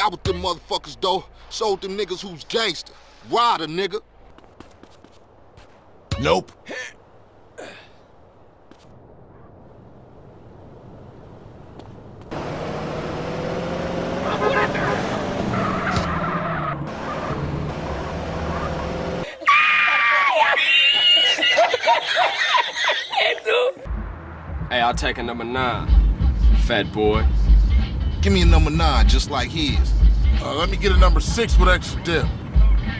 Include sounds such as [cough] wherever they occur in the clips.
got with them motherfuckers, though. Showed them niggas who's gangster. Rider, nigga. Nope. Hey, I'll take a number nine. Fat boy. Give me a number nine, just like his. Uh, let me get a number six with extra dip.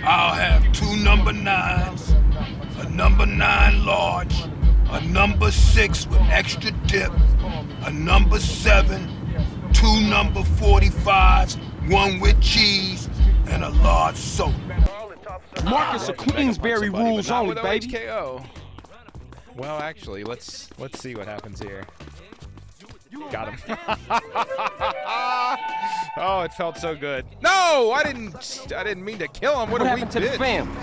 I'll have two number nines, a number nine large, a number six with extra dip, a number seven, two number 45s, one with cheese, and a large soda. Marquess of Queensberry rules only, baby. HKO. Well, actually, let's let's see what happens here. Got him. [laughs] [laughs] oh, it felt so good. No, I didn't. I didn't mean to kill him. What, What did we happened to the did? family?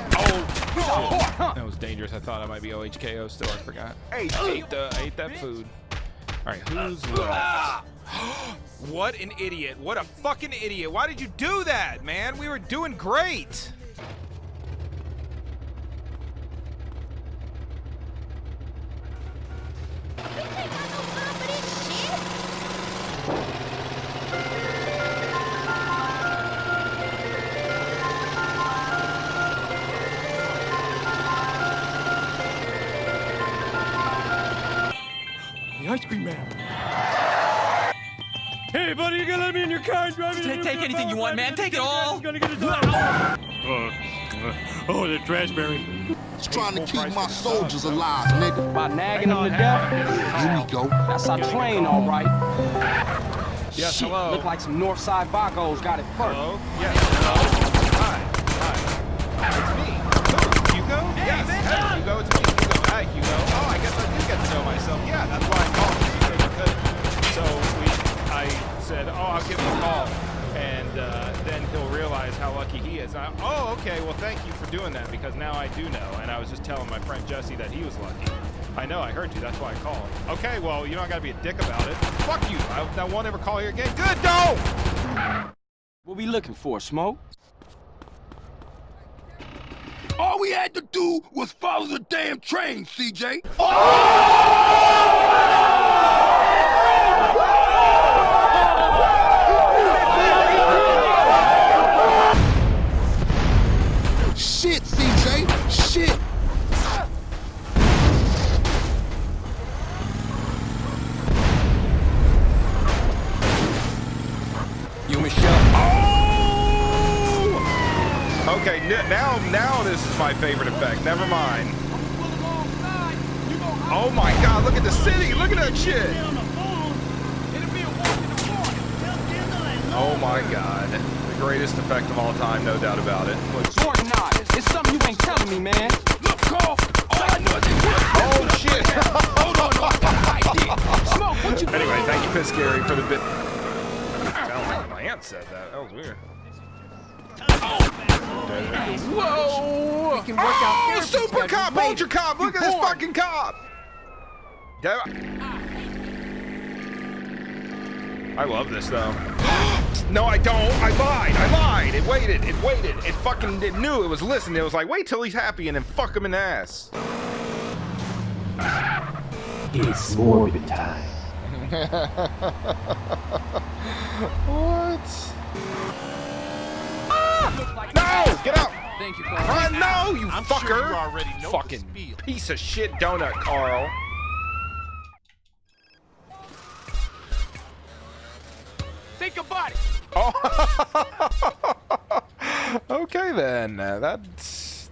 Oh, that was dangerous. I thought I might be OHKO still. I forgot. Hey, I ate the I ate that food. All right, who's [gasps] left? what an idiot! What a fucking idiot! Why did you do that, man? We were doing great. Anything you want, man. Take it all. Gonna get a oh, the raspberry. Just trying to keep my soldiers alive, nigga. By nagging them to death? Here we go. That's our train, all right. Yes, Shit, hello. Look like some Northside Vagos got it first. Hello? Yes. Hello? Hi. Hi. It's me. Who? Hugo? yes. Hey, Hugo, it's me. Hugo. Hi, Hugo. Oh, I guess I do get to know myself. Yeah, that's why I called you, Hugo, because so we, I said, oh, I'll give him a call. And uh, then he'll realize how lucky he is. I, oh, okay. Well, thank you for doing that because now I do know. And I was just telling my friend Jesse that he was lucky. I know. I heard you. That's why I called. Okay. Well, you don't got to be a dick about it. Fuck you. I, I won't ever call you again. Good. Don't. What we looking for, Smoke? All we had to do was follow the damn train, CJ. Shit, anyway, thank you, Piss Gary, for the bit. Sound my aunt said that. That was weird. Whoa! We can work Oh, therapy super schedules cop, later. ultra cop! Look You at this born. fucking cop! Da- I love this though. [gasps] no, I don't. I lied. I lied. It waited. It waited. It fucking it knew it was listening. It was like, wait till he's happy and then fuck him in the ass. It's morbid time. What? No! Get out! Thank you, Uh, Carl. no, you I'm sure fucker! you already know Fucking piece of shit donut, Carl. Think about it. Oh. [laughs] okay then. Uh, that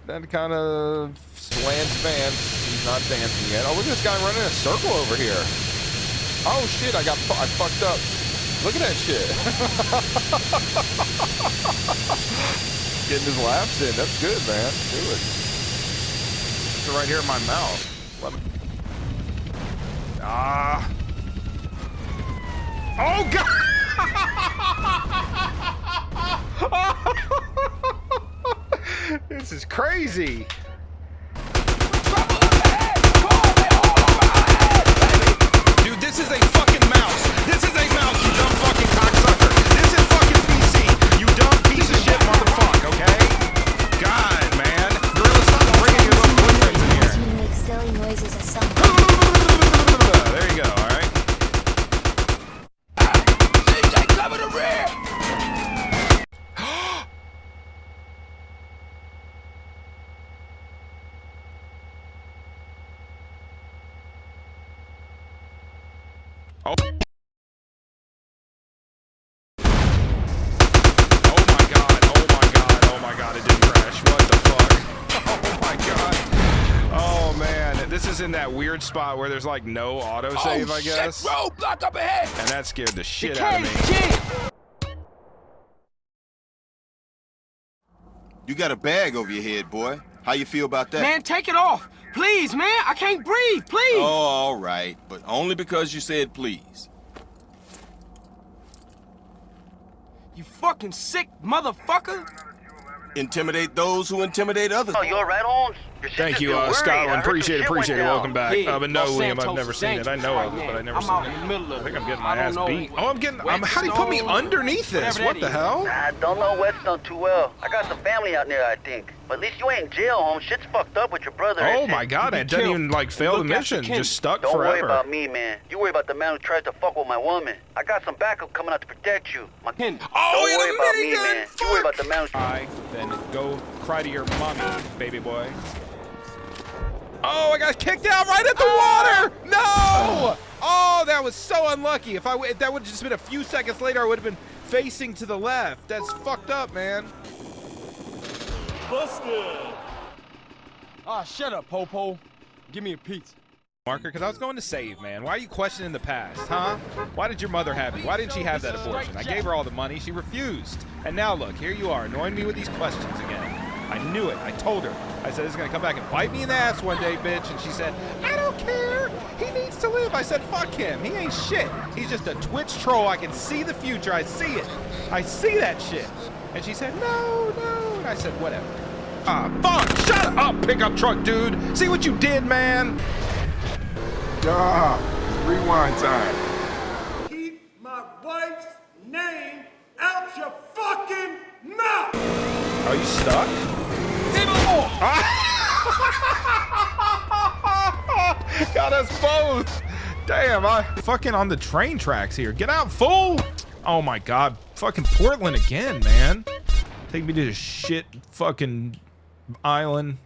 that kind of slants Vance. He's not dancing yet. Oh, look at this guy running a circle over here. Oh shit! I got I fucked up. Look at that shit. [laughs] Getting his laps in. That's good, man. Do it. It's right here in my mouth. Let me- Ah. Oh god! [laughs] this is crazy. Weird spot where there's like no autosave, oh, I guess. Shit, roadblock up ahead. And that scared the shit The out of me. cave's. You got a bag over your head, boy. How you feel about that? Man, take it off. Please, man. I can't breathe. Please. Oh, all right. But only because you said please. You fucking sick motherfucker. Intimidate those who intimidate others. Oh, you alright, Holmes? Your Thank you, been uh, Scotland. Appreciate it, appreciate it. Welcome back. Yeah, uh, but no, Los Liam, I've never seen it. I know right of it, but I never I'm seen it. in the middle of I think I'm getting my ass beat. Oh, I'm getting. I'm, how do you put me underneath this? What the hell? I don't know Whetstone too well. I got some family out there, I think. But at least you ain't in jail, Holmes. Shit's fucked up with your brother. Oh my shit. god, be it doesn't even like fail the Look after mission. Ken. Just stuck Don't worry about me, man. You worry about the man who tries to fuck with my woman. I got some backup coming out to protect you. My... Ken. Oh, Don't worry about me, minigun, man. You worry about the man who... Cry, then go cry to your mommy, baby boy. Oh, I got kicked out right at the water! No! Oh, that was so unlucky. If I w- that would have just been a few seconds later, I would have been facing to the left. That's fucked up, man. Busted! Ah, shut up, Popo. Give me a pizza. Marker, because I was going to save, man. Why are you questioning the past, huh? Why did your mother have you? Why didn't she have that abortion? I gave her all the money. She refused. And now look, here you are, annoying me with these questions. I knew it. I told her. I said, this is going to come back and bite me in the ass one day, bitch. And she said, I don't care. He needs to live. I said, fuck him. He ain't shit. He's just a Twitch troll. I can see the future. I see it. I see that shit. And she said, no, no. And I said, whatever. Ah, fuck. Shut up, pickup truck dude. See what you did, man? Yeah, rewind time. Keep my wife's name out your fucking mouth. Are you stuck? [laughs] Got us both. Damn, I fucking on the train tracks here. Get out, fool! Oh my god, fucking Portland again, man. Take me to this shit fucking island.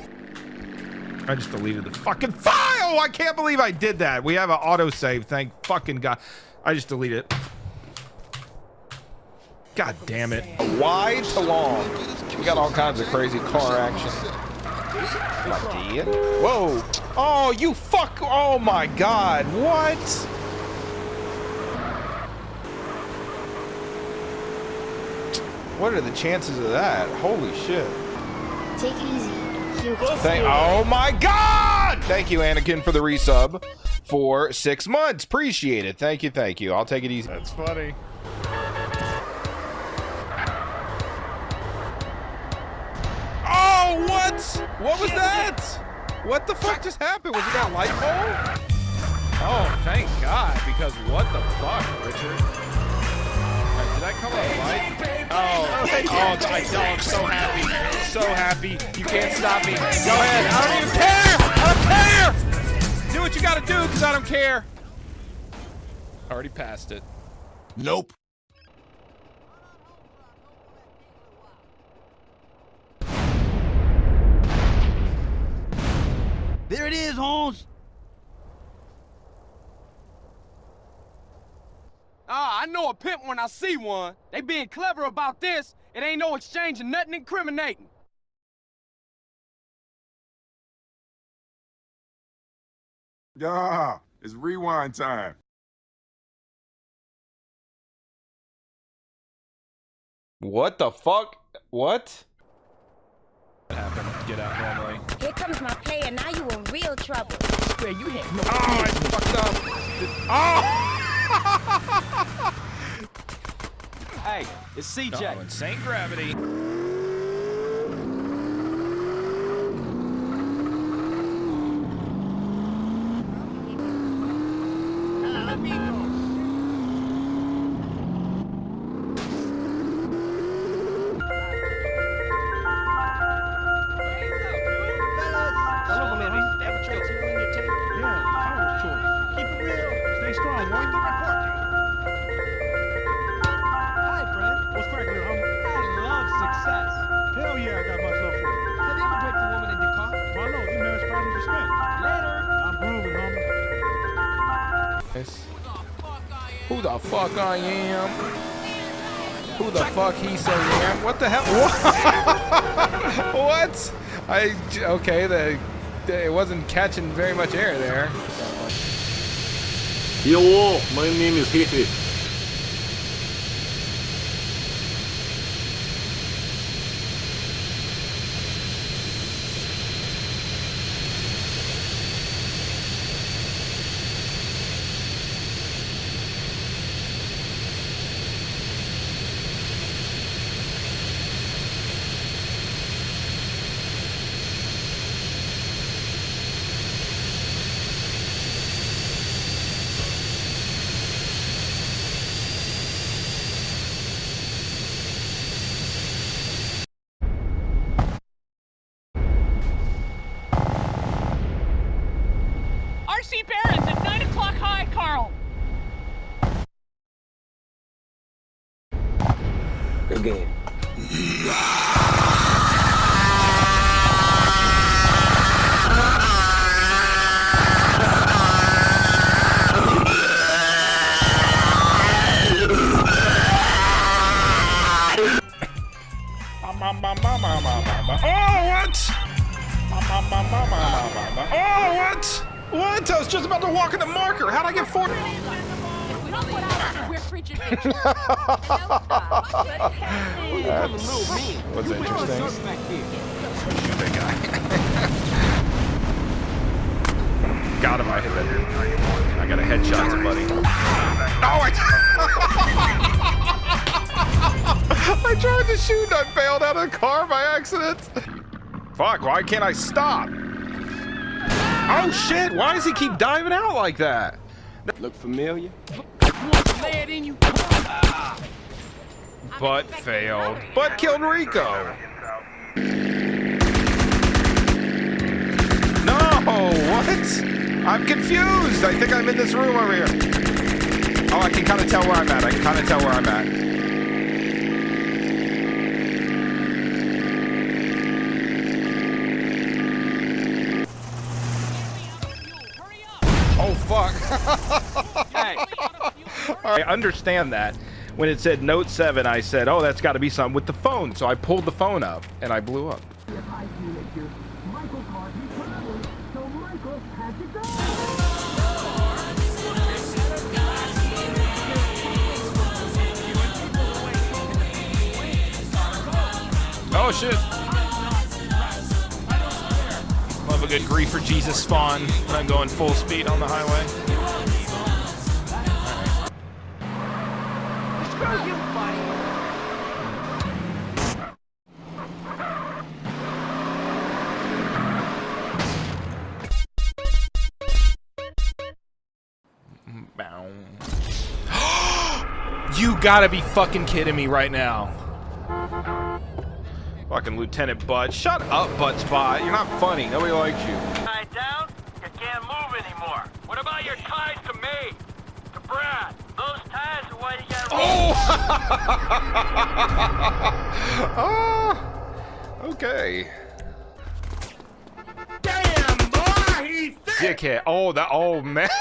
I just deleted the fucking file. I can't believe I did that. We have an autosave. Thank fucking god. I just deleted it. God damn it. Wide to long. We got all kinds of crazy car action. My dear. Whoa. Oh, you fuck. Oh my god. What? What are the chances of that? Holy shit. Take it easy. You Thank, oh my god! Thank you, Anakin, for the resub for six months. Appreciate it. Thank you, thank you. I'll take it easy. That's funny. What? What was that? What the fuck just happened? Was it that light pole? Oh, thank God, because what the fuck, Richard? Did I come on light? Oh, oh, I, oh, I'm so happy. So happy. You can't stop me. Go ahead. I don't even care. I don't care. Do what you gotta do, because I don't care. Already passed it. Nope. There it is, Holmes. Ah, I know a pimp when I see one. They being clever about this. It ain't no exchange of nothing incriminating. Yeah, it's rewind time. What the fuck? What? What happened? Get out normally. Here comes my player. Now you in real trouble. Where you had no Oh, I fucked up. Oh! [laughs] Hey, it's CJ. Oh, insane gravity. yeah, I got for. Have you ever a woman in your car? No? Probably. Later. I'm grooving, homie. Yes. Who the fuck I am? Who the fuck he say am? What the hell? [laughs] What? I okay. The, it wasn't catching very much air there. Yo, my name is Hefe. What? I was just about to walk in the marker. How'd I get four? That's what's interesting. Big guy. Got him. I hit that. I got a headshot buddy. Oh, I. [laughs] I tried to shoot and I bailed out of the car by accident. Fuck, why can't I stop? Oh shit, why does he keep diving out like that? Look familiar? But failed. But killed Rico. No, what? I'm confused. I think I'm in this room over here. Oh, I can kind of tell where I'm at. I can kind of tell where I'm at. Oh, fuck. I understand that. When it said Note 7, I said, oh, that's got to be something with the phone. So I pulled the phone up, and I blew up. Oh, shit. Love a good grief for Jesus spawn when I'm going full speed on the highway. Screw you, buddy. Bow. [gasps] you gotta be fucking kidding me right now. Fucking Lieutenant Bud. Shut up, Butt Spot. You're not funny. Nobody likes you. Tied down? You can't move anymore. What about your ties to me? To Brad? Those ties are why you Oh! [laughs] okay. Damn, boy, he's Dickhead. Oh, that. Oh, man. [laughs]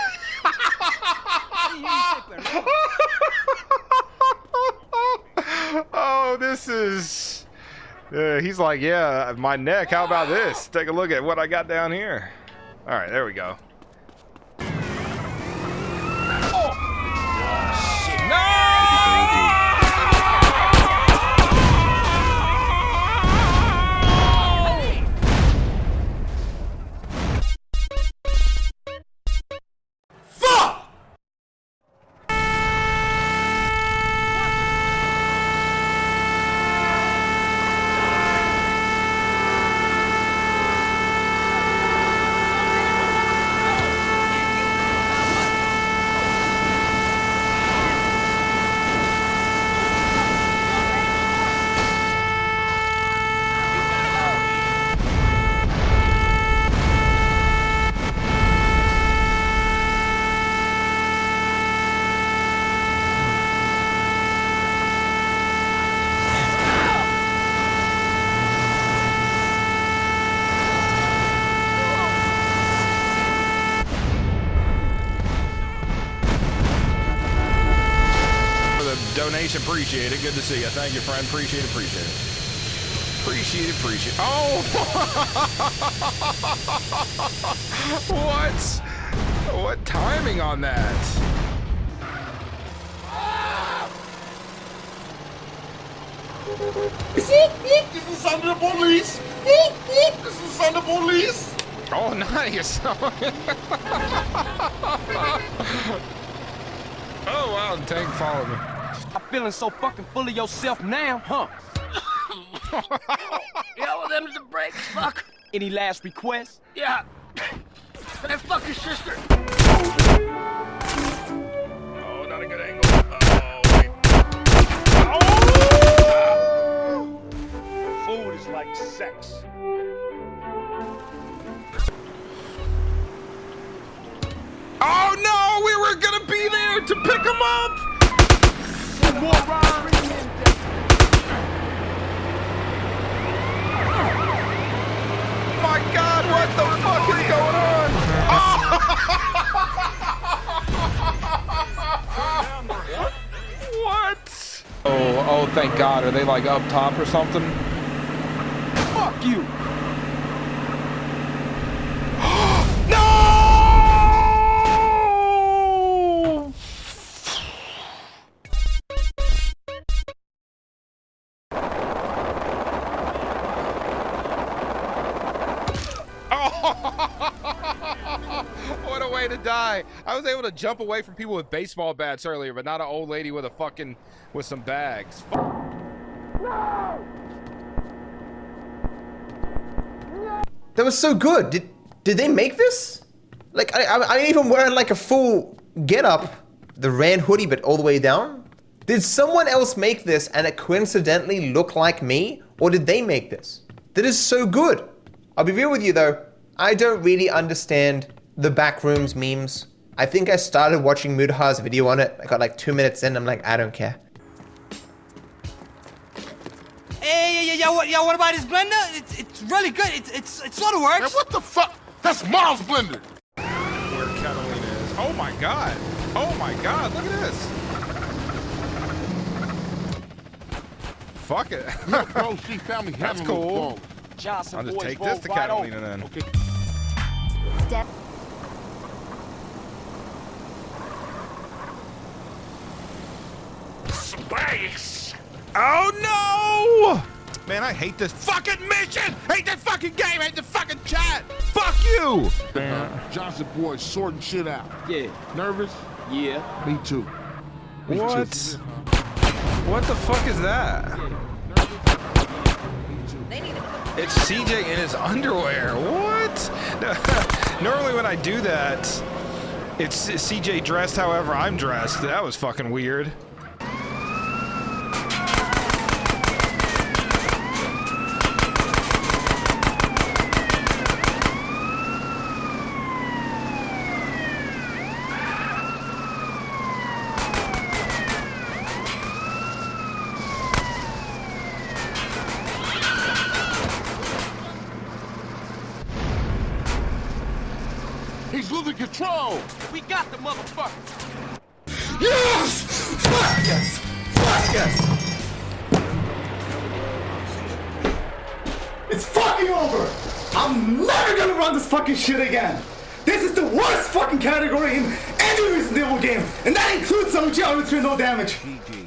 oh, this is. Uh, he's like, yeah, my neck. How about this? Take a look at what I got down here. All right, there we go. Appreciate it. Good to see you. Thank you, friend. Appreciate it. Appreciate it. Appreciate it. Appreciate it. Oh! [laughs] what? What timing on that? This is the police. This is the police. Oh, [laughs] nice. [laughs] oh, wow. Tank followed me. I'm feeling so fucking full of yourself now, huh? [laughs] Yeah, well, them's the brakes, fuck. Any last requests? Yeah. That fucking sister. Oh, not a good angle. Oh, wait. Oh! Food is like sex. Oh, no! We were gonna be there to pick him up! Oh, oh, thank God. Are they like up top or something? Fuck you. Jump away from people with baseball bats earlier, but not an old lady with a fucking, with some bags. That was so good. Did did they make this? Like I I, I even wear like a full get up, the ran hoodie, but all the way down. Did someone else make this and it coincidentally look like me, or did they make this? That is so good. I'll be real with you though. I don't really understand the backrooms memes. I think I started watching Mudhar's video on it. I got like two minutes in. I'm like, I don't care. Hey, yeah, yeah, yeah, what, yeah, what about his blender? It's, it's really good. It's, it's, it sort of works. Man, what the fuck? That's Miles' blender. Where Catalina is. Oh my God. Oh my God. Look at this. Fuck it. [laughs] Bro, [laughs] found me That's handling cool. the Johnson I'll just take this to Catalina then. Okay. Space. Oh no! Man, I hate this fucking mission! Hate this fucking game! Hate the fucking chat! Fuck you! Damn, uh-huh. Johnson boy sorting shit out. Yeah. Nervous? Yeah. Me too. Me What? too. What the fuck is that? It's CJ in his underwear. What? [laughs] Normally when I do that, it's CJ dressed however I'm dressed. That was fucking weird. I'm never gonna run this fucking shit again! This is the worst fucking category in any Evil game, and that includes some geometry no damage. GG.